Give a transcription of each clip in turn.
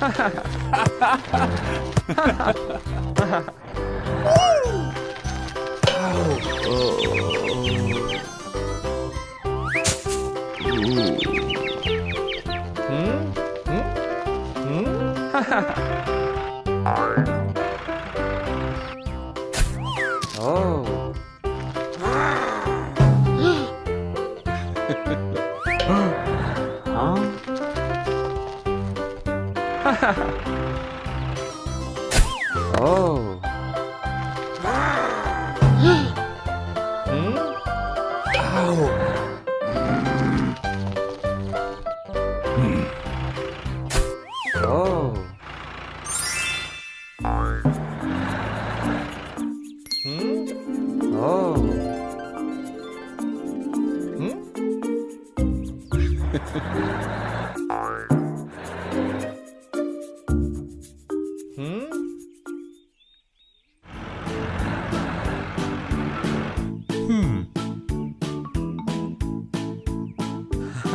ha ha ha 응? 응? 응? 오. 어? 하하하 Oh. huh? oh. hmm? Oh. Hmm? Oh. Hmm? hmm?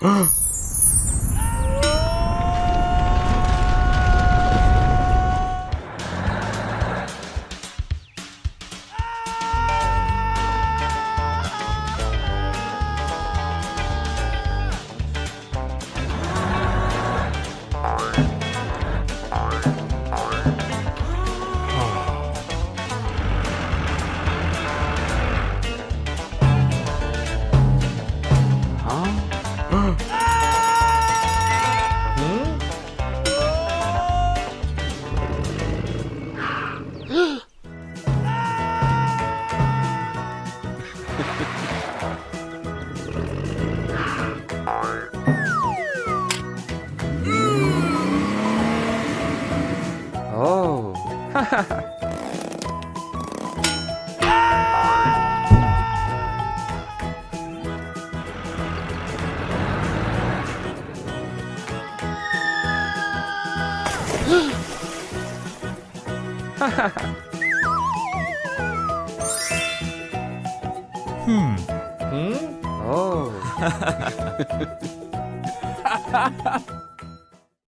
hmm? Oh. hmm? Oh.